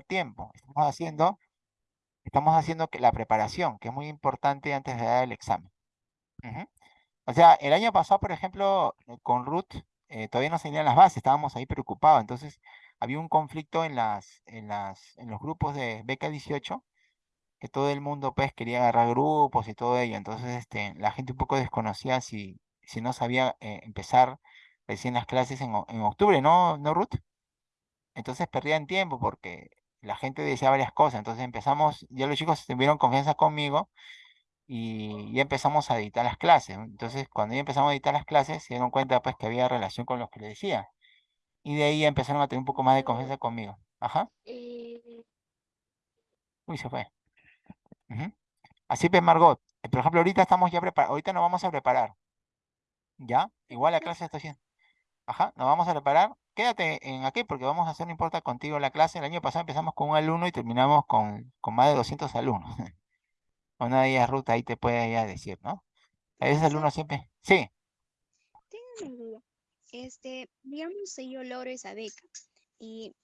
tiempo. Estamos haciendo, estamos haciendo que la preparación, que es muy importante antes de dar el examen. O sea, el año pasado, por ejemplo, eh, con Ruth, eh, todavía no se tenían las bases, estábamos ahí preocupados. Entonces, había un conflicto en, las, en, las, en los grupos de beca 18, que todo el mundo pues quería agarrar grupos y todo ello. Entonces, este, la gente un poco desconocía si, si no sabía eh, empezar recién las clases en, en, octubre, ¿no, ¿no, Ruth? Entonces perdían tiempo porque la gente decía varias cosas. Entonces empezamos, ya los chicos tuvieron confianza conmigo y ya empezamos a editar las clases. Entonces, cuando ya empezamos a editar las clases, se dieron cuenta pues que había relación con lo que les decía. Y de ahí ya empezaron a tener un poco más de confianza conmigo. Ajá. Eh, Uy, se fue. Así pues, Margot. Eh, por ejemplo, ahorita estamos ya preparados. Ahorita nos vamos a preparar. ¿Ya? Igual la clase está haciendo. Ajá, nos vamos a preparar. Quédate en aquí porque vamos a hacer, no importa, contigo la clase. El año pasado empezamos con un alumno y terminamos con, con más de 200 alumnos. Una de ellas, Ruta, ahí te puede ya decir, ¿no? A veces el uno siempre... Sí. Tengo una duda. Este, digamos, si yo logro esa beca y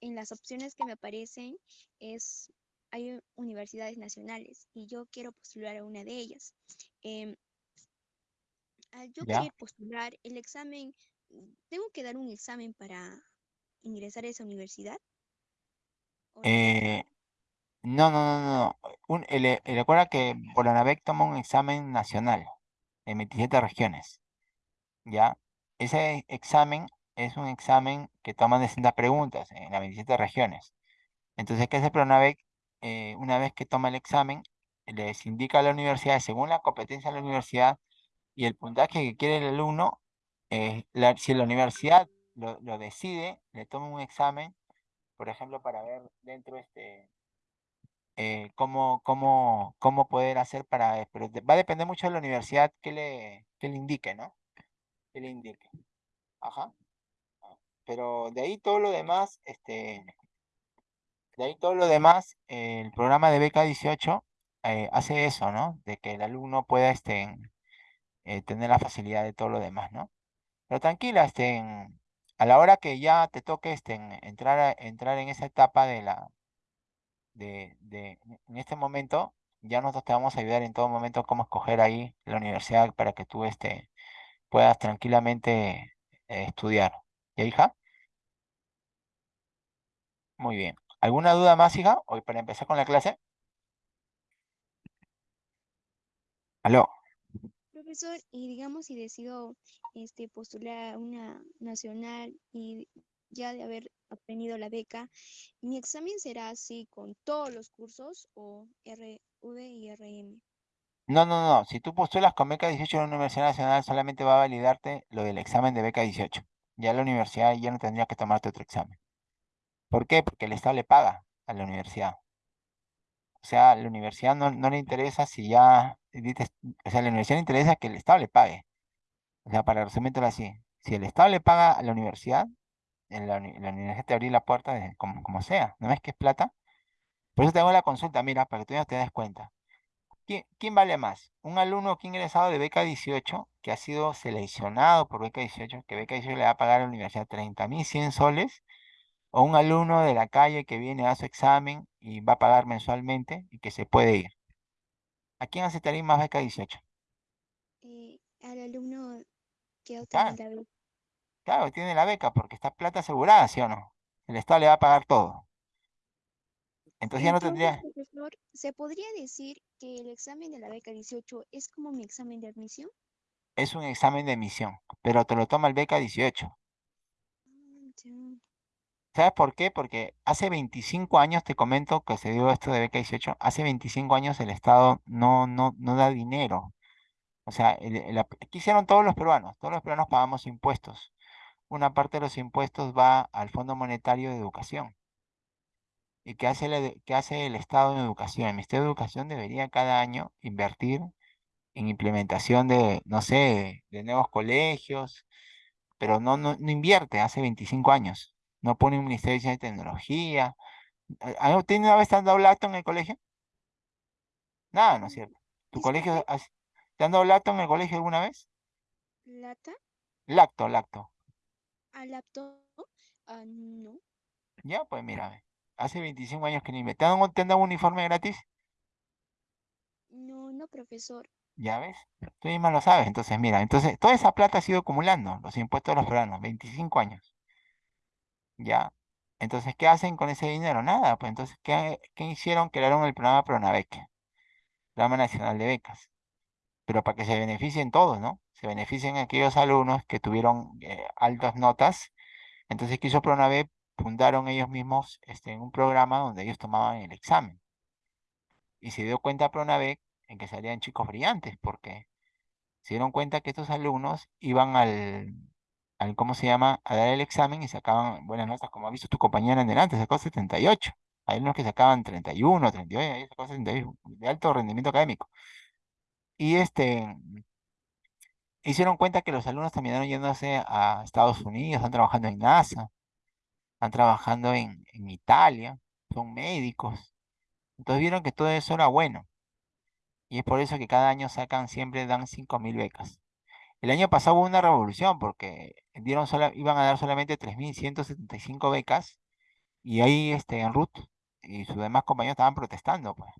en las opciones que me aparecen es, hay universidades nacionales y yo quiero postular a una de ellas. Eh, al yo querer postular el examen, ¿tengo que dar un examen para ingresar a esa universidad? Eh, no, no, no, no. El, recuerda que Bolanavec toma un examen nacional en 27 regiones. ¿Ya? Ese examen es un examen que toma distintas preguntas en las 27 regiones. Entonces, ¿qué hace Pronavec? Eh, una vez que toma el examen, les indica a la universidad, según la competencia de la universidad y el puntaje que quiere el alumno, eh, si la universidad lo, lo, decide, le toma un examen, por ejemplo, para ver dentro este, eh, cómo, cómo, cómo poder hacer para... Pero va a depender mucho de la universidad que le, que le indique, ¿no? Que le indique. Ajá. Pero de ahí todo lo demás, este... De ahí todo lo demás, el programa de beca 18 eh, hace eso, ¿no? De que el alumno pueda este, eh, tener la facilidad de todo lo demás, ¿no? Pero tranquila, este, a la hora que ya te toque este, entrar, entrar en esa etapa de la, de, de, en este momento, ya nosotros te vamos a ayudar en todo momento cómo escoger ahí la universidad para que tú este, puedas tranquilamente eh, estudiar. ¿Ya, hija? Muy bien. ¿Alguna duda más, hija? Hoy para empezar con la clase. Aló. Profesor, y digamos si decido este, postular a una nacional y ya de haber obtenido la beca, ¿mi examen será así con todos los cursos o RV y RM? No, no, no. Si tú postulas con beca 18 en la Universidad Nacional, solamente va a validarte lo del examen de beca 18. Ya la universidad ya no tendría que tomarte otro examen. ¿Por qué? Porque el Estado le paga a la universidad. O sea, la universidad no, no le interesa si ya... O sea, la universidad le interesa que el Estado le pague. O sea, para resumirlo así. Si el Estado le paga a la universidad, en la, universidad te abrir la puerta como, como sea. ¿No ves que es plata? Por eso te hago la consulta, mira, para que tú ya te des cuenta. ¿Quién, ¿Quién, vale más? ¿Un alumno que ha ingresado de beca 18, que ha sido seleccionado por beca 18, que beca 18 le va a pagar a la universidad 30.100 soles? ¿O un alumno de la calle que viene a su examen y va a pagar mensualmente y que se puede ir? ¿A quién aceptaría más beca 18? Eh, al alumno que claro. la beca. Claro, tiene la beca porque está plata asegurada, ¿sí o no? El Estado le va a pagar todo. Entonces, ya no tendría... Profesor, ¿se podría decir que el examen de la beca 18 es como mi examen de admisión? Es un examen de admisión, pero te lo toma el beca 18. Ah, ¿Sabes por qué? Porque hace 25 años, te comento que se dio esto de beca 18, hace 25 años el Estado no, no, no da dinero. O sea, el, hicieron todos los peruanos? Todos los peruanos pagamos impuestos. Una parte de los impuestos va al Fondo Monetario de Educación. ¿Y qué hace, el, qué hace el Estado en educación? El Ministerio de Educación debería cada año invertir en implementación de, no sé, de nuevos colegios, pero no, no, no invierte hace 25 años. No pone un Ministerio de Tecnología. ¿Tiene una vez te han dado lacto en el colegio? Nada, ¿no es cierto? ¿Tu colegio, te han dado lacto en el colegio alguna vez? ¿Lata? Lacto, lacto. ¿A lacto? Uh, no. Ya, pues mira, Hace 25 años que ni me... ¿Te han, te han dado un uniforme gratis? No, no, profesor. ¿Ya ves? Tú misma lo sabes. Entonces, mira, entonces toda esa plata ha sido acumulando, los impuestos de los peruanos, 25 años. ¿Ya? Entonces, ¿qué hacen con ese dinero? Nada, pues entonces, ¿qué, qué hicieron? Crearon el programa Pronavec, Programa Nacional de Becas. Pero para que se beneficien todos, ¿no? Se beneficien aquellos alumnos que tuvieron eh, altas notas. Entonces, ¿qué hizo Pronavec? Fundaron ellos mismos este, un programa donde ellos tomaban el examen. Y se dio cuenta Pronavec en que salían chicos brillantes, porque se dieron cuenta que estos alumnos iban al, al, ¿cómo se llama?, a dar el examen y sacaban buenas notas, como ha visto tu compañera en delante, sacó 78. Hay unos que sacaban 31, 38, ahí sacó 78, de alto rendimiento académico. Y este, hicieron cuenta que los alumnos terminaron yéndose a Estados Unidos, están trabajando en NASA, están trabajando en, en Italia, son médicos. Entonces vieron que todo eso era bueno. Y es por eso que cada año sacan, siempre dan 5.000 becas. El año pasado hubo una revolución porque dieron sola, iban a dar solamente 3.175 becas y ahí este, en Ruth y sus demás compañeros estaban protestando. Pues.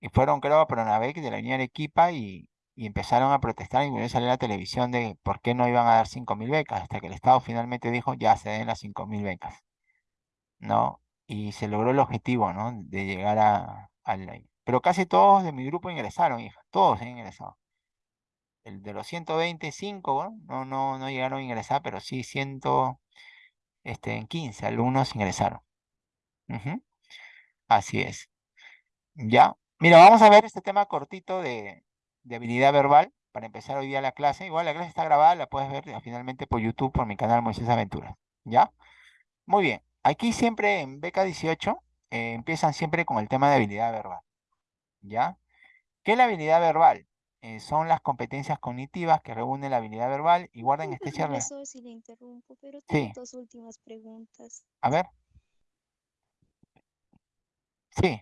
Y fueron, creo, a Pronavec de la Unión Arequipa y, y empezaron a protestar y volvió a salir la televisión de por qué no iban a dar 5.000 becas, hasta que el Estado finalmente dijo ya se den las 5.000 becas. ¿No? Y se logró el objetivo, ¿no? De llegar a, al... Pero casi todos de mi grupo ingresaron, hija, todos han ingresado el de los 125, no, no, no llegaron a ingresar, pero sí 115 este, alumnos ingresaron. Así es. Ya. Mira, vamos a ver este tema cortito de, habilidad verbal para empezar hoy día la clase. Igual la clase está grabada, la puedes ver finalmente por YouTube, por mi canal Moisés Aventuras. ¿Ya? Muy bien. Aquí siempre en beca 18 eh, empiezan siempre con el tema de habilidad verbal. ¿Ya? ¿Qué es la habilidad verbal? Eh, son las competencias cognitivas que reúnen la habilidad verbal y guardan estrecha relación. si le interrumpo, pero tengo dos últimas preguntas. A ver. Sí.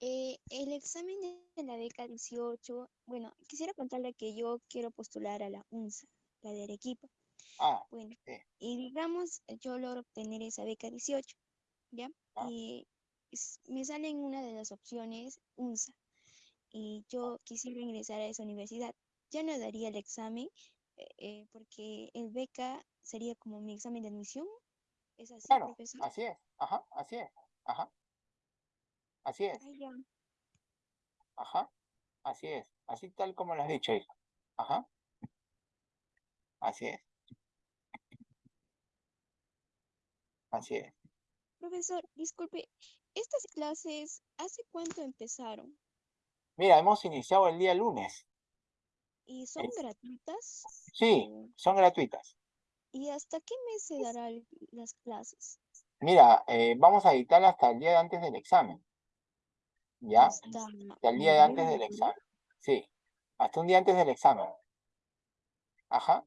Eh, el examen de la beca 18, bueno, quisiera contarle que yo quiero postular a la UNSA, la de Arequipa. Ah, bueno, y digamos, yo logro obtener esa beca 18, ¿ya? Ah. Y me sale en una de las opciones UNSA y yo quisiera ingresar a esa universidad, ya no daría el examen eh, eh, porque el beca sería como mi examen de admisión. ¿Es así, claro, Así es, ajá, así es, ajá. Así es. Ajá, así es, así tal como lo has dicho, hijo. Ajá. Así es. Así es. Profesor, disculpe, ¿estas clases hace cuánto empezaron? Mira, hemos iniciado el día lunes. ¿Y son gratuitas? Sí, son gratuitas. ¿Y hasta qué mes se darán las clases? Mira, eh, vamos a editar hasta el día de antes del examen. ¿Ya? Hasta, el día de antes del examen. Sí, hasta un día antes del examen. Ajá.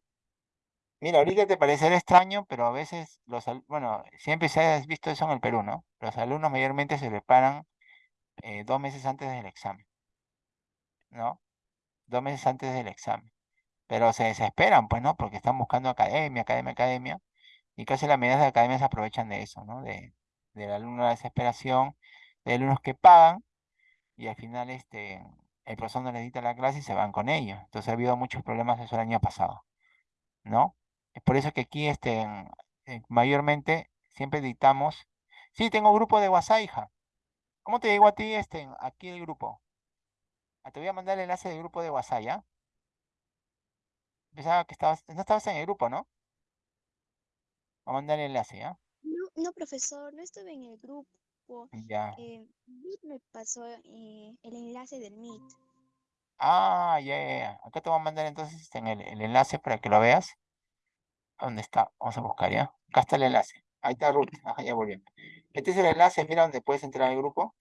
Mira, ahorita te parecerá extraño, pero a veces los bueno, siempre se ha visto eso en el Perú, ¿no? Los alumnos mayormente se preparan eh, dos meses antes del examen. ¿No? Dos meses antes del examen. Pero se desesperan, pues, ¿no? Porque están buscando academia, academia, academia. Y casi la mayoría de academias se aprovechan de eso, ¿no? De, del alumno de la desesperación, de alumnos que pagan y al final este, el profesor no les dicta la clase y se van con ellos. Entonces ha habido muchos problemas eso el año pasado, ¿no? Es por eso que aquí este, mayormente siempre dictamos. Sí, tengo grupo de WhatsApp, hija. ¿Cómo te digo a ti este, aquí el grupo? Ah, te voy a mandar el enlace del grupo de WhatsApp, ¿ya? Pensaba que estabas, no estabas en el grupo, ¿no? Voy a mandar el enlace, ¿ya? No, no, profesor, no estuve en el grupo. Ya. Eh, me pasó eh, el enlace del Meet. Ah, ya, ya, ya. Acá te voy a mandar entonces este, el, el enlace para que lo veas. ¿Dónde está? Vamos a buscar, ¿ya? Acá está el enlace. Ahí está Ruth. Ajá, ya volvió. Este es el enlace, mira donde puedes entrar al grupo.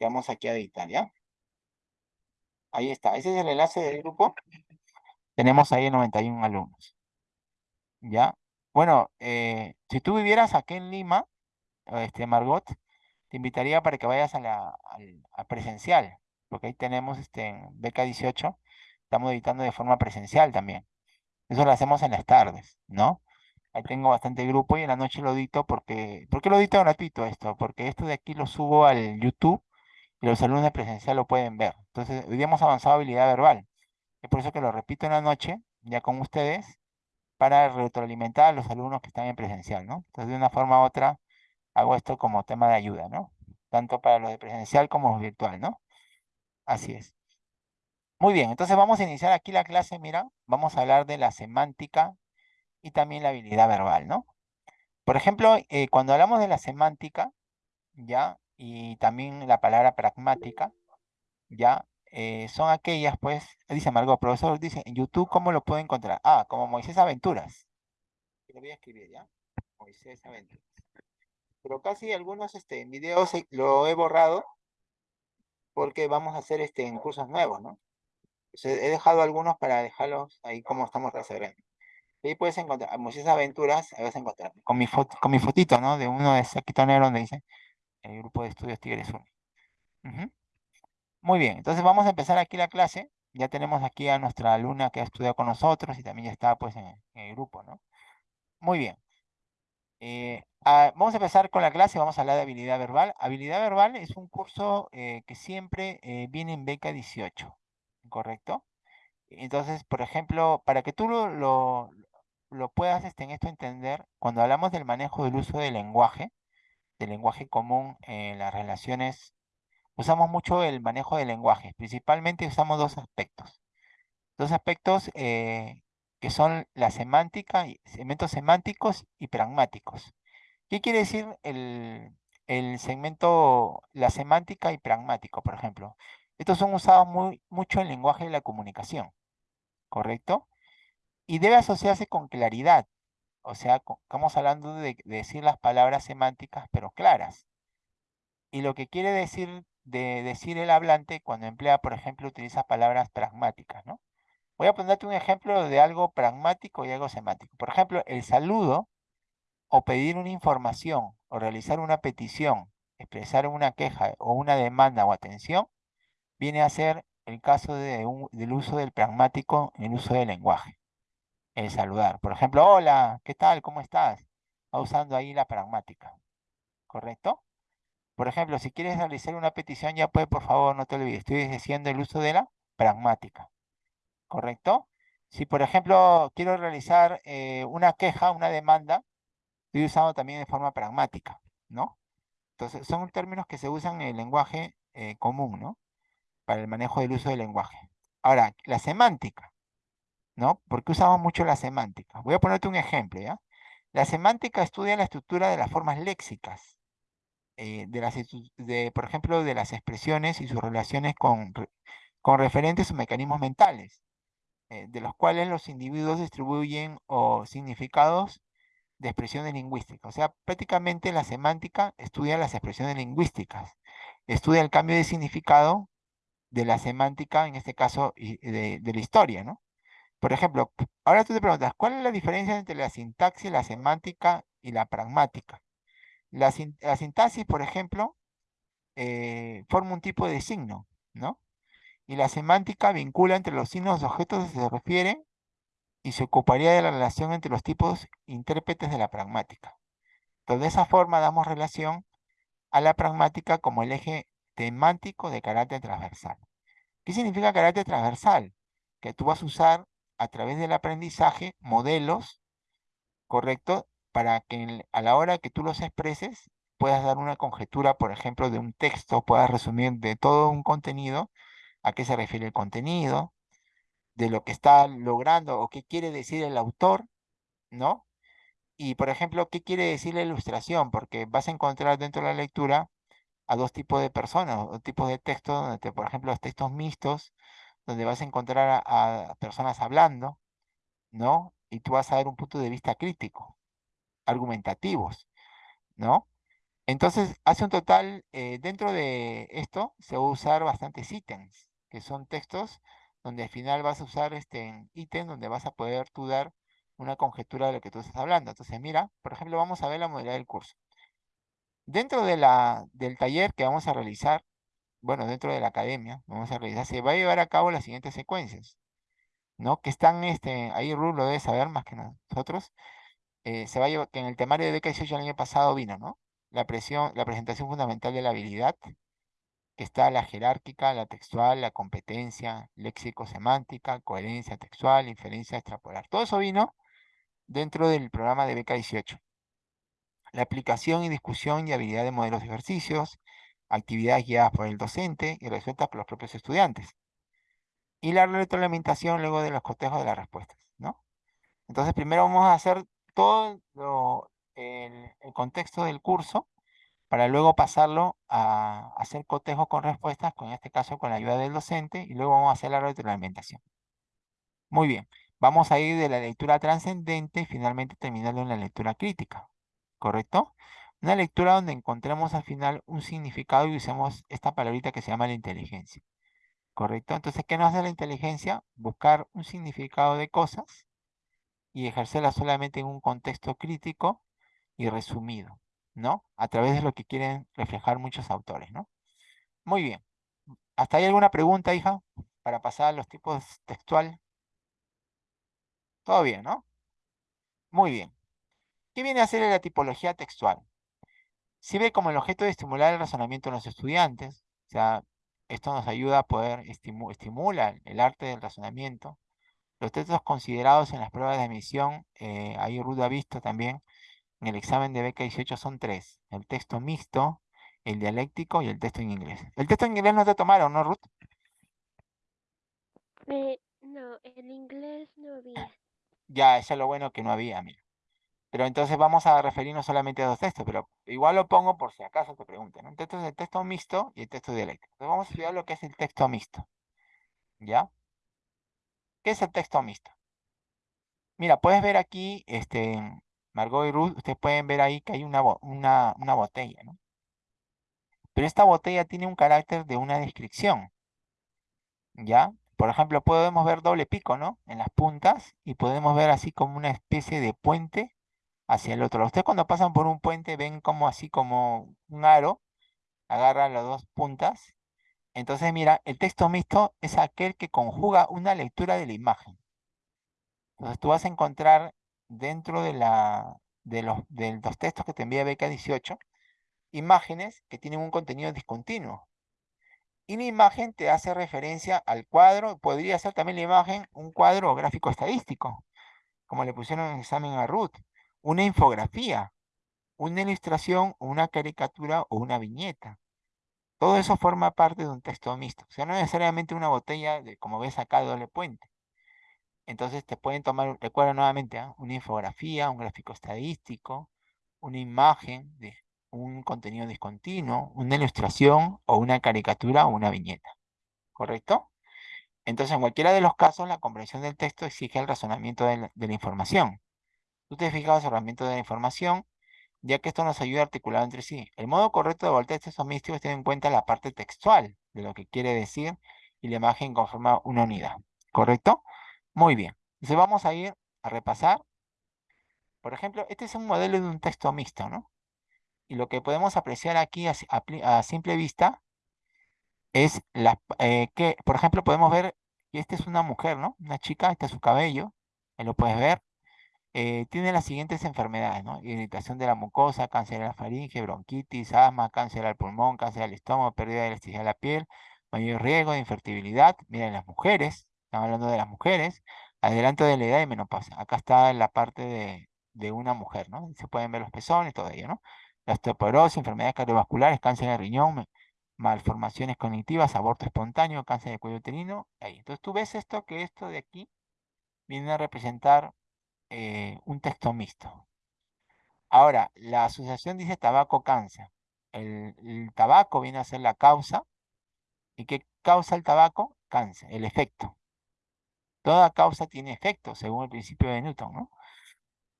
vamos aquí a editar, ¿ya? Ahí está, ese es el enlace del grupo. Tenemos ahí 91 alumnos. ¿Ya? Bueno, eh, si tú vivieras aquí en Lima, este, Margot, te invitaría para que vayas a la presencial, porque ahí tenemos este, beca 18, estamos editando de forma presencial también. Eso lo hacemos en las tardes, ¿no? Ahí tengo bastante grupo y en la noche lo edito porque, ¿por qué lo edito gratuito esto? Porque esto de aquí lo subo al YouTube los alumnos de presencial lo pueden ver. Entonces, hoy día hemos avanzado habilidad verbal. Es por eso que lo repito en la noche, ya con ustedes, para retroalimentar a los alumnos que están en presencial, ¿no? Entonces, de una forma u otra, hago esto como tema de ayuda, ¿no? Tanto para los de presencial como virtual, ¿no? Así es. Muy bien, entonces vamos a iniciar aquí la clase, mira, vamos a hablar de la semántica y también la habilidad verbal, ¿no? Por ejemplo, eh, cuando hablamos de la semántica, ¿ya? Y también la palabra pragmática, ¿ya? Eh, son aquellas, pues, dice Margot, profesor, dice, en YouTube, ¿cómo lo puedo encontrar? Ah, como Moisés Aventuras. Lo voy a escribir, ¿ya? Moisés Aventuras. Pero casi algunos este, videos lo he borrado porque vamos a hacer este, en cursos nuevos, ¿no? he dejado algunos para dejarlos ahí como estamos reservando. Ahí puedes encontrar, Moisés Aventuras, ahí vas a encontrar, con mi, foto, con mi fotito, ¿no? De uno de Saquito Negro donde dice el grupo de estudios Tigres 1. Muy bien, entonces vamos a empezar aquí la clase. Ya tenemos aquí a nuestra alumna que ha estudiado con nosotros y también ya está pues en, el grupo, ¿no? Muy bien. Eh, vamos a empezar con la clase, vamos a hablar de habilidad verbal. Habilidad verbal es un curso eh, que siempre eh, viene en beca 18, ¿correcto? Entonces, por ejemplo, para que tú lo, lo, puedas este, en esto entender, cuando hablamos del manejo del uso del lenguaje, del lenguaje común en las relaciones usamos mucho el manejo del lenguaje. Principalmente usamos dos aspectos. Dos aspectos eh, que son la semántica, segmentos semánticos y pragmáticos. ¿Qué quiere decir el, segmento, la semántica y pragmático, por ejemplo? Estos son usados muy, mucho en el lenguaje de la comunicación, ¿correcto? Y debe asociarse con claridad. O sea, estamos hablando de decir las palabras semánticas, pero claras. Y lo que quiere decir de decir el hablante cuando emplea, por ejemplo, utiliza palabras pragmáticas, ¿no? Voy a ponerte un ejemplo de algo pragmático y algo semántico. Por ejemplo, el saludo o pedir una información o realizar una petición, expresar una queja o una demanda o atención, viene a ser el caso de del uso del pragmático en el uso del lenguaje. El saludar. Por ejemplo, hola, ¿qué tal? ¿Cómo estás? Va usando ahí la pragmática. ¿Correcto? Por ejemplo, si quieres realizar una petición, ya puede, por favor, no te olvides, estoy diciendo el uso de la pragmática. ¿Correcto? Si, por ejemplo, quiero realizar eh, una queja, una demanda, estoy usando también de forma pragmática, ¿no? Entonces, son términos que se usan en el lenguaje eh, común, ¿no? Para el manejo del uso del lenguaje. Ahora, la semántica, ¿no? ¿Por qué usamos mucho la semántica? Voy a ponerte un ejemplo, ¿ya? La semántica estudia la estructura de las formas léxicas, eh, de, las, de, por ejemplo, de las expresiones y sus relaciones con, con referentes o mecanismos mentales, eh, de los cuales los individuos distribuyen o significados de expresiones lingüísticas. O sea, prácticamente la semántica estudia las expresiones lingüísticas, estudia el cambio de significado de la semántica, en este caso, de la historia, ¿no? Por ejemplo, ahora tú te preguntas, ¿cuál es la diferencia entre la sintaxis, la semántica y la pragmática? La, sintaxis, por ejemplo, eh, forma un tipo de signo, ¿no? Y la semántica vincula entre los signos de objetos que se refieren y se ocuparía de la relación entre los tipos intérpretes de la pragmática. Entonces, de esa forma damos relación a la pragmática como el eje temático de carácter transversal. ¿Qué significa carácter transversal? Que tú vas a usar a través del aprendizaje modelos, ¿correcto? para que a la hora que tú los expreses puedas dar una conjetura, por ejemplo, de un texto, puedas resumir de todo un contenido, a qué se refiere el contenido, de lo que está logrando o qué quiere decir el autor, ¿no? Y, por ejemplo, qué quiere decir la ilustración, porque vas a encontrar dentro de la lectura a dos tipos de personas, o tipos de textos, donde, por ejemplo, los textos mixtos, donde vas a encontrar a, personas hablando, ¿no? Y tú vas a dar un punto de vista crítico argumentativos, ¿no? Entonces, hace un total, eh, dentro de esto, se va a usar bastantes ítems, que son textos donde al final vas a usar este ítem donde vas a poder tú dar una conjetura de lo que tú estás hablando. Entonces, mira, por ejemplo, vamos a ver la modalidad del curso. Dentro de la, del taller que vamos a realizar, bueno, dentro de la academia, vamos a realizar, se va a llevar a cabo las siguientes secuencias, ¿no? Que están, este, ahí Rulo lo debe saber más que nosotros, eh, se va a llevar, que en el temario de beca 18 el año pasado vino, ¿no? La presión, la presentación fundamental de la habilidad, que está la jerárquica, la textual, la competencia, léxico-semántica, coherencia textual, inferencia extrapolar. Todo eso vino dentro del programa de beca 18. La aplicación y discusión y habilidad de modelos de ejercicios, actividades guiadas por el docente y resueltas por los propios estudiantes. Y la retroalimentación luego de los cotejos de las respuestas, ¿no? Entonces primero vamos a hacer todo el, el contexto del curso para luego pasarlo a hacer cotejo con respuestas, con este caso con la ayuda del docente, y luego vamos a hacer la retroalimentación. Muy bien, vamos a ir de la lectura trascendente y finalmente terminando en la lectura crítica, ¿correcto? Una lectura donde encontremos al final un significado y usemos esta palabrita que se llama la inteligencia, ¿correcto? Entonces, ¿qué nos hace la inteligencia? Buscar un significado de cosas y ejercerla solamente en un contexto crítico y resumido. ¿no? A través de lo que quieren reflejar muchos autores, ¿no? Muy bien. ¿Hasta ahí alguna pregunta, hija? Para pasar a los tipos textual. Todo bien, ¿no? Muy bien. ¿Qué viene a ser la tipología textual? Sirve como el objeto de estimular el razonamiento en los estudiantes. O sea, esto nos ayuda a poder estimular estimula el arte del razonamiento. Los textos considerados en las pruebas de admisión, eh, ahí Ruth ha visto también, en el examen de beca 18 son tres. El texto mixto, el dialéctico y el texto en inglés. El texto en inglés no te tomaron, ¿no, Ruth? Eh, no, el inglés no había. Ya, eso es lo bueno que no había, mira. Pero entonces vamos a referirnos solamente a dos textos, pero igual lo pongo por si acaso te pregunten. ¿no? Entonces el texto mixto y el texto dialéctico. Entonces vamos a estudiar lo que es el texto mixto. ¿Ya? ¿Qué es el texto mixto? Mira, puedes ver aquí, este, Margot y Ruth, ustedes pueden ver ahí que hay una, una, una botella, ¿no? Pero esta botella tiene un carácter de una descripción, ¿ya? Por ejemplo, podemos ver doble pico, ¿no? En las puntas y podemos ver así como una especie de puente hacia el otro. Ustedes cuando pasan por un puente ven como así como un aro, agarra las dos puntas. Entonces, mira, el texto mixto es aquel que conjuga una lectura de la imagen. Entonces, tú vas a encontrar dentro de, la, de, los, de los textos que te envía Beca 18, imágenes que tienen un contenido discontinuo. Y la imagen te hace referencia al cuadro, podría ser también la imagen un cuadro gráfico estadístico, como le pusieron en el examen a Ruth, una infografía, una ilustración, una caricatura o una viñeta. Todo eso forma parte de un texto mixto. O sea, no necesariamente una botella, de, como ves acá, de doble puente. Entonces te pueden tomar, recuerda nuevamente, ¿ah? una infografía, un gráfico estadístico, una imagen de un contenido discontinuo, una ilustración o una caricatura o una viñeta. ¿Correcto? Entonces, en cualquiera de los casos, la comprensión del texto exige el razonamiento de la, información. Tú te fijas el razonamiento de la información, ya que esto nos ayuda a articular entre sí. El modo correcto de voltear textos místicos tiene en cuenta la parte textual de lo que quiere decir y la imagen conforma una unidad. ¿Correcto? Muy bien. Entonces vamos a ir a repasar. Por ejemplo, este es un modelo de un texto mixto, ¿no? Y lo que podemos apreciar aquí a, simple vista es la, eh, que, por ejemplo, podemos ver que esta es una mujer, ¿no? Una chica, este es su cabello, ahí lo puedes ver. Eh, tiene las siguientes enfermedades, ¿no? Irritación de la mucosa, cáncer de la faringe, bronquitis, asma, cáncer al pulmón, cáncer al estómago, pérdida de elasticidad de la piel, mayor riesgo de infertilidad. Miren, las mujeres, estamos hablando de las mujeres, adelanto de la edad y menopausia. Acá está la parte de, una mujer, ¿no? Se pueden ver los pezones, todo ello, ¿no? La osteoporosis, enfermedades cardiovasculares, cáncer de riñón, malformaciones cognitivas, aborto espontáneo, cáncer de cuello uterino, ahí. Entonces tú ves esto, que esto de aquí viene a representar eh, un texto mixto. Ahora, la asociación dice tabaco-cáncer. El, el, tabaco viene a ser la causa. ¿Y qué causa el tabaco? Cáncer, el efecto. Toda causa tiene efecto, según el principio de Newton, ¿no?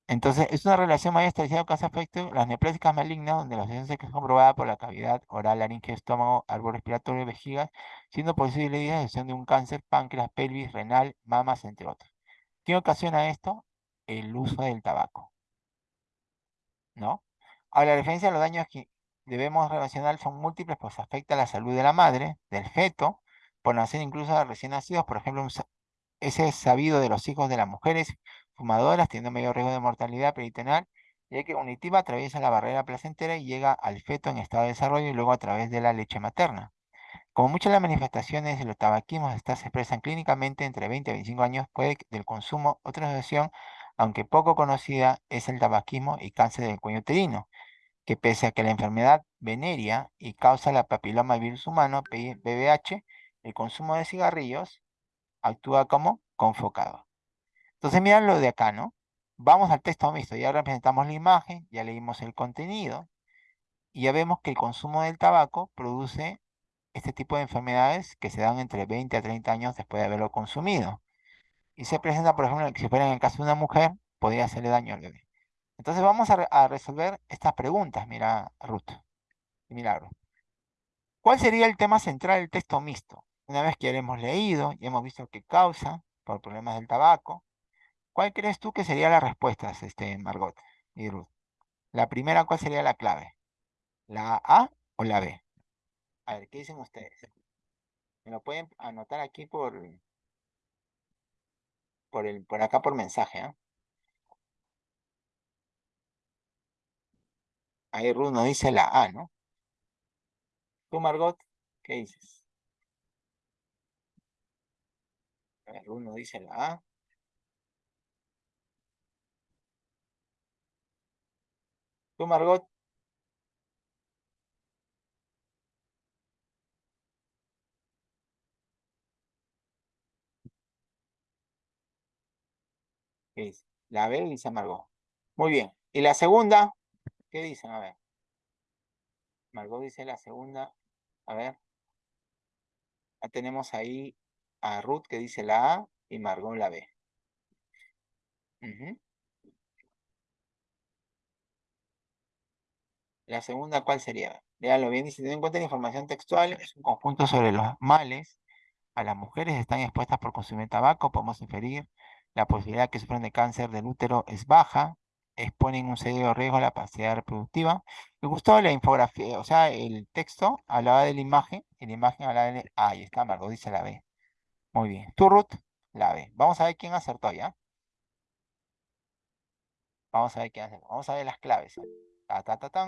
Entonces, es una relación más establecida causa-efecto. Las neoplásicas malignas, donde la asociación es comprobada por la cavidad oral, laringe, estómago, árbol respiratorio, vejiga, siendo posible la asociación de un cáncer, páncreas, pelvis, renal, mamas, entre otros. ¿Qué ocasiona esto? El uso del tabaco. ¿No? Ahora, la referencia a los daños que debemos relacionar son múltiples, pues afecta a la salud de la madre, del feto, por nacer incluso a recién nacidos, por ejemplo, ese es sabido de los hijos de las mujeres, fumadoras, teniendo mayor riesgo de mortalidad peritoneal, ya que unitiva atraviesa la barrera placentera y llega al feto en estado de desarrollo y luego a través de la leche materna. Como muchas de las manifestaciones de los tabaquismos estas se expresan clínicamente entre 20 y 25 años, puede del consumo otra asociación, aunque poco conocida, es el tabaquismo y cáncer del cuello uterino, que pese a que la enfermedad veneria y causa la papiloma virus humano, BBH, el consumo de cigarrillos actúa como confocado. Entonces, miren lo de acá, ¿no? Vamos al texto mixto, ya representamos la imagen, ya leímos el contenido, y ya vemos que el consumo del tabaco produce este tipo de enfermedades que se dan entre 20 a 30 años después de haberlo consumido. Y se presenta, por ejemplo, si fuera en el caso de una mujer, podría hacerle daño al bebé. Entonces vamos a, resolver estas preguntas, mira Ruth. Mira Ruth. ¿Cuál sería el tema central del texto mixto? Una vez que ya lo hemos leído y hemos visto qué causa por problemas del tabaco, ¿cuál crees tú que sería la respuesta, este, Margot y Ruth? La primera, ¿cuál sería la clave? ¿La A o la B? A ver, ¿qué dicen ustedes? Me lo pueden anotar aquí por, por, el, por acá por mensaje, ¿ah? Ahí Ruth dice la A, ¿no? Tú, Margot, ¿qué dices? Ruth nos dice la A. Tú, Margot. ¿Qué dice? La B dice Margot. Muy bien. ¿Y la segunda? ¿Qué dicen? A ver. Margot dice la segunda. A ver. Ya tenemos ahí a Ruth que dice la A y Margot la B. La segunda, ¿cuál sería? Léalo bien, dice, ten en cuenta la información textual, es un conjunto sobre los males a las mujeres están expuestas por consumir tabaco, podemos inferir la posibilidad que sufren de cáncer del útero es baja, exponen un serio riesgo a la capacidad reproductiva. Me gustó la infografía, o sea, el texto hablaba de la imagen, y la imagen hablaba de... Ah, ahí está, Margot dice la B. Muy bien. Tu Ruth, la B. Vamos a ver quién acertó ya. Vamos a ver quién acertó. Vamos a ver las claves. Ta, ta, ta.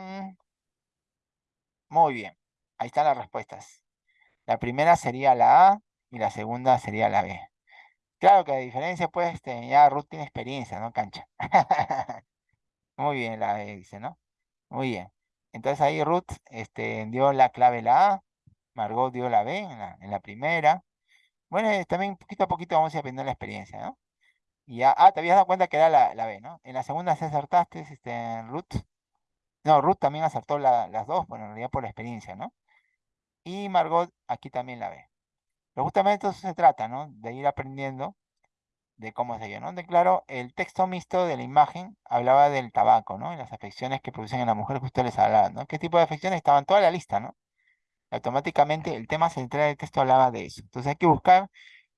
Muy bien. Ahí están las respuestas. La primera sería la A y la segunda sería la B. Claro que a diferencia, pues, este, ya Ruth tiene experiencia, ¿no? Cancha. Muy bien, la B dice, ¿no? Muy bien. Entonces ahí Ruth este, dio la clave la A, Margot dio la B en la, primera. Bueno, eh, también poquito a poquito vamos a ir aprendiendo la experiencia, ¿no? Y ya, ah, te habías dado cuenta que era la, la B, ¿no? En la segunda se acertaste, este, Ruth. No, Ruth también acertó las dos, bueno, en realidad por la experiencia, ¿no? Y Margot aquí también la ve. Pero justamente eso se trata, ¿no? De ir aprendiendo de cómo se ¿no? De claro, el texto mixto de la imagen hablaba del tabaco, ¿no? Y las afecciones que producen en la mujer que ustedes les hablaban, ¿no? ¿Qué tipo de afecciones? Estaban toda la lista, ¿no? Automáticamente el tema central del texto hablaba de eso. Entonces hay que buscar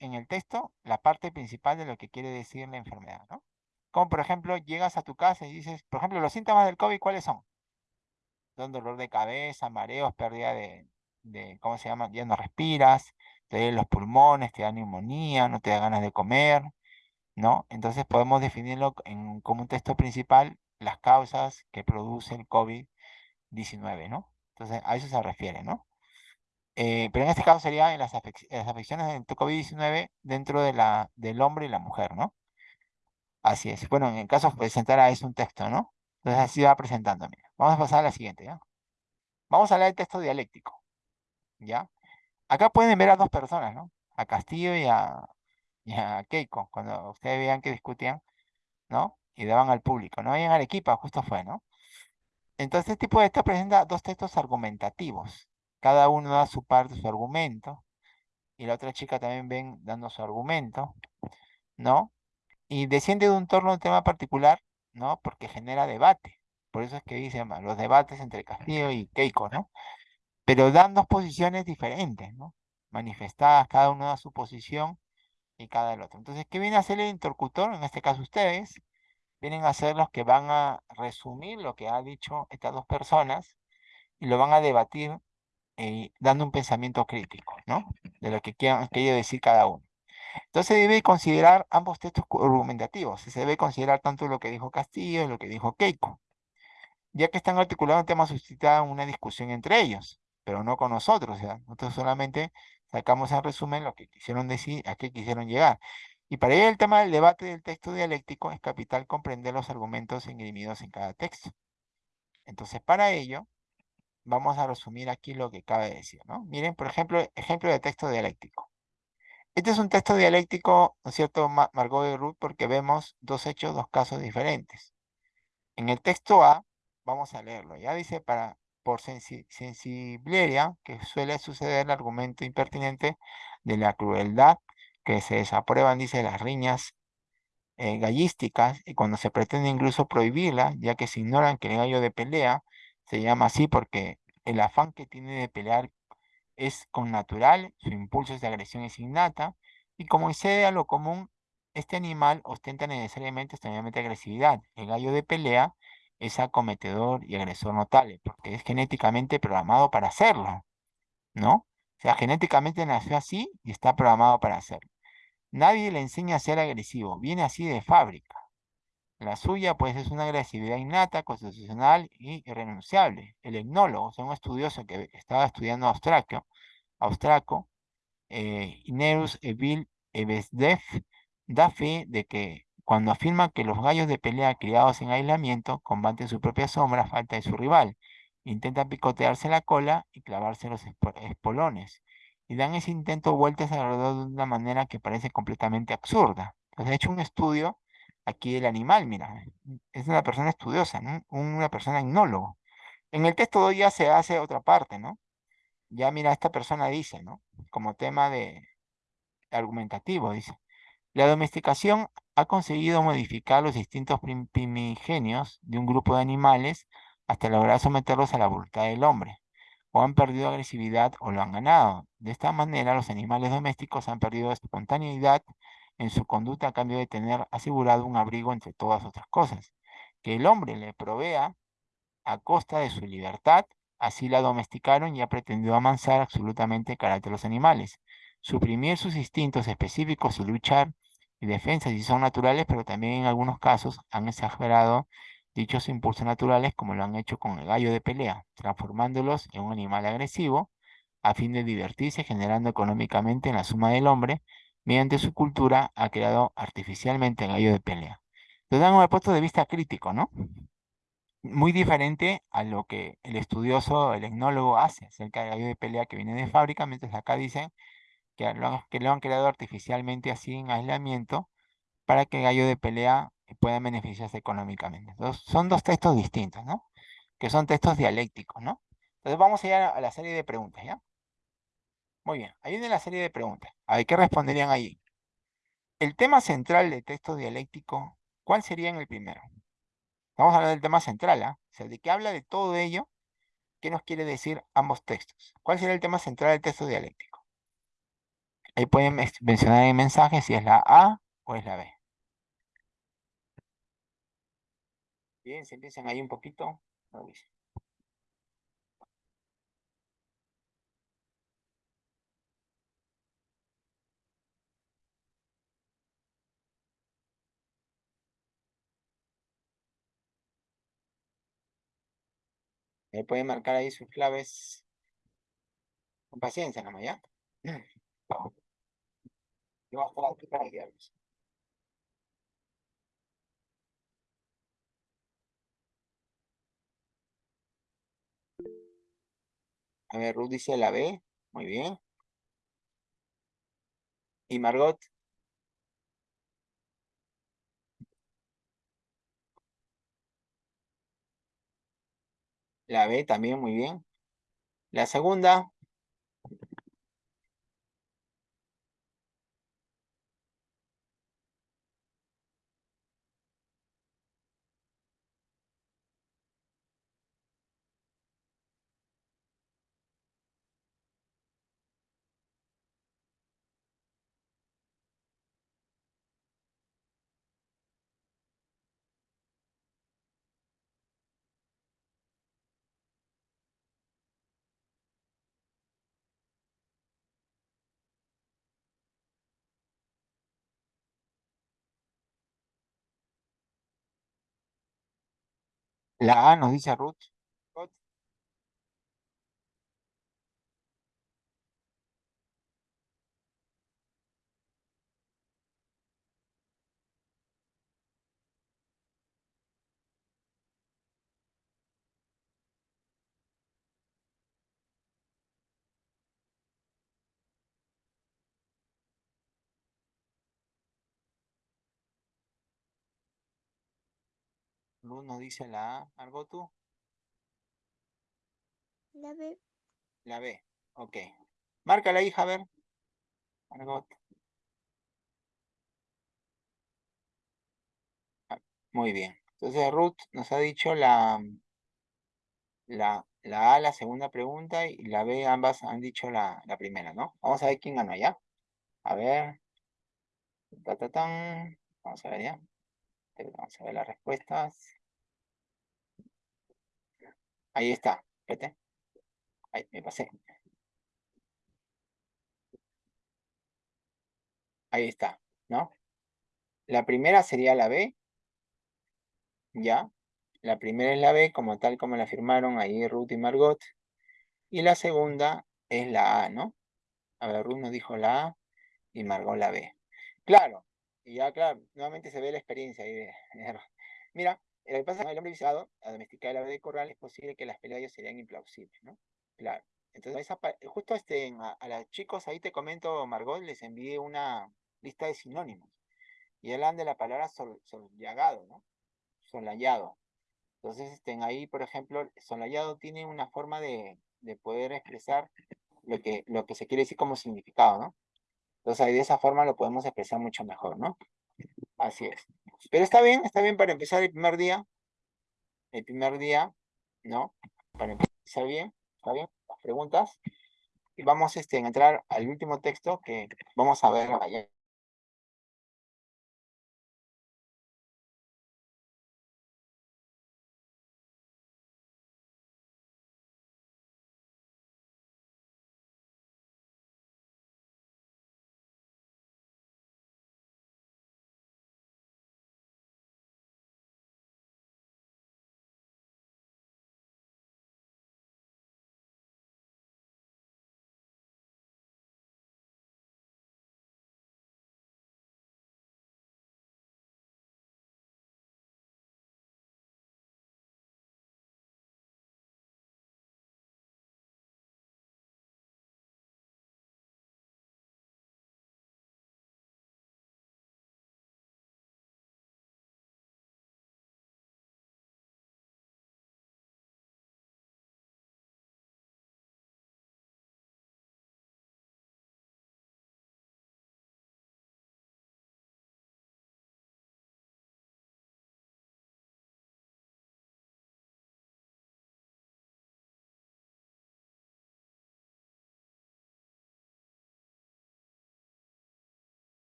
en el texto la parte principal de lo que quiere decir la enfermedad, ¿no? Como por ejemplo, llegas a tu casa y dices, por ejemplo, los síntomas del COVID, ¿cuáles son? Son dolor de cabeza, mareos, pérdida de, de, ¿cómo se llama? Ya no respiras, te los pulmones, te da neumonía, no te da ganas de comer, ¿no? Entonces podemos definirlo en, como un texto principal las causas que produce el COVID-19, ¿no? Entonces a eso se refiere, ¿no? Eh, pero en este caso sería en las, afecciones del COVID-19 dentro de la, del hombre y la mujer, ¿no? Así es. Bueno, en el caso de presentar a eso un texto, ¿no? Entonces así va presentando. Vamos a pasar a la siguiente, ¿ya? Vamos a hablar del texto dialéctico. ¿ya? Acá pueden ver a dos personas, ¿no? A Castillo y a, Keiko, cuando ustedes vean que discutían, ¿no? Y daban al público, ¿no? Y en Arequipa justo fue, ¿no? Entonces, este tipo de texto presenta dos textos argumentativos. Cada uno da su parte, su argumento. Y la otra chica también ven dando su argumento, ¿no? Y desciende de un torno a un tema particular, ¿no? Porque genera debate. Por eso es que dicen los debates entre Castillo y Keiko, ¿no? Pero dan dos posiciones diferentes, ¿no? Manifestadas, cada uno da su posición y cada el otro. Entonces, ¿qué viene a hacer el interlocutor? En este caso ustedes, vienen a ser los que van a resumir lo que ha dicho estas dos personas y lo van a debatir eh, dando un pensamiento crítico, ¿no? De lo que quieran, decir cada uno. Entonces debe considerar ambos textos argumentativos. Se debe considerar tanto lo que dijo Castillo y lo que dijo Keiko, ya que están articulados temas suscitados una discusión entre ellos, pero no con nosotros. O sea, nosotros solamente sacamos en resumen lo que quisieron decir, a qué quisieron llegar. Y para ello el tema del debate del texto dialéctico es capital comprender los argumentos ingrimidos en cada texto. Entonces, para ello, vamos a resumir aquí lo que cabe decir, ¿no? Miren, por ejemplo, ejemplo de texto dialéctico. Este es un texto dialéctico, ¿no es cierto, Margot y Ruth? Porque vemos dos hechos, dos casos diferentes. En el texto A, vamos a leerlo, ya dice, para, por sensi sensibleria, que suele suceder el argumento impertinente de la crueldad, que se desaprueban, dice, las riñas eh, gallísticas, y cuando se pretende incluso prohibirla, ya que se ignoran que el gallo de pelea se llama así porque el afán que tiene de pelear es con natural, su impulso de agresión es innata, y como excede a lo común, este animal ostenta necesariamente extrañamente agresividad. El gallo de pelea es acometedor y agresor notable, porque es genéticamente programado para hacerlo, ¿no? O sea, genéticamente nació así y está programado para hacerlo. Nadie le enseña a ser agresivo, viene así de fábrica. La suya, pues, es una agresividad innata, constitucional y irrenunciable. El etnólogo, o sea, un estudioso que estaba estudiando austraco, austraco eh, Inerus Evil Ebesdef, da fe de que cuando afirma que los gallos de pelea criados en aislamiento combaten su propia sombra a falta de su rival, intentan picotearse la cola y clavarse los espolones, y dan ese intento vueltas alrededor de una manera que parece completamente absurda. Entonces, he hecho un estudio aquí del animal, mira, es una persona estudiosa, una persona etnólogo. En el texto ya se hace otra parte, ¿no? Ya mira, esta persona dice, ¿no? Como tema de argumentativo, dice. La domesticación ha conseguido modificar los distintos primigenios de un grupo de animales hasta lograr someterlos a la voluntad del hombre. O han perdido agresividad o lo han ganado. De esta manera, los animales domésticos han perdido espontaneidad en su conducta a cambio de tener asegurado un abrigo entre todas otras cosas. Que el hombre le provea a costa de su libertad, así la domesticaron y ha pretendido amansar absolutamente el carácter de los animales. Suprimir sus instintos específicos y luchar y defensa si son naturales, pero también en algunos casos han exagerado dichos impulsos naturales como lo han hecho con el gallo de pelea, transformándolos en un animal agresivo a fin de divertirse generando económicamente en la suma del hombre mediante su cultura, ha creado artificialmente el gallo de pelea. Entonces dan un punto de vista crítico, ¿no? Muy diferente a lo que el estudioso, el etnólogo hace acerca del gallo de pelea que viene de fábrica, mientras acá dicen que lo, han, creado artificialmente así en aislamiento para que el gallo de pelea pueda beneficiarse económicamente. Entonces, son dos textos distintos, ¿no? Que son textos dialécticos, ¿no? Entonces vamos a ir a la serie de preguntas, ¿ya? Muy bien, ahí viene la serie de preguntas. A ver, ¿qué responderían ahí? El tema central del texto dialéctico, ¿cuál sería en el primero? Vamos a hablar del tema central, ¿ah? O sea, ¿de qué habla de todo ello? ¿Qué nos quiere decir ambos textos? ¿Cuál sería el tema central del texto dialéctico? Ahí pueden mencionar en mensaje si es la A o es la B. Bien, se empiezan ahí un poquito. Ahí pueden marcar ahí sus claves con paciencia, nomás, ¿ya? Yo voy a estar aquí para guiarlos. A ver, Ruth dice la B. Muy bien. ¿Y Margot? La B también, muy bien. La segunda. La A nos dice Ruth. Ruth nos dice la A. Margot, tú. La B. La B. Ok. Marca la hija, a ver. Margot. Ah, Muy bien. Entonces Ruth nos ha dicho la, la, la A, la segunda pregunta, y la B, ambas han dicho la, la primera, ¿no? Vamos a ver quién ganó ya. A ver. Ta, ta, tan. Vamos a ver ya. Vamos a ver las respuestas. Ahí está. Espérate. Ahí, me pasé. Ahí está, ¿no? La primera sería la B. ¿Ya? La primera es la B, como tal como la firmaron ahí Ruth y Margot. Y la segunda es la A, ¿no? A ver, Ruth nos dijo la A y Margot la B. Claro, y ya, claro, nuevamente se ve la experiencia ahí de... Mira, lo que pasa es que el hombre visado, a domesticar el ave de corral, es posible que las peleas serían implausibles, ¿no? Claro. Entonces, justo este, a, los chicos, ahí te comento, Margot, les envié una lista de sinónimos. Y hablan de la palabra sol, sollagado, ¿no? Solayado. Entonces, estén ahí, por ejemplo, solayado tiene una forma de, de poder expresar lo que, lo que se quiere decir como significado, ¿no? Entonces, ahí de esa forma lo podemos expresar mucho mejor, ¿no? Así es. Pero está bien, está bien para empezar el primer día. El primer día, ¿no? Para empezar bien, ¿está bien? Las preguntas. Y vamos este, a entrar al último texto que vamos a ver allá.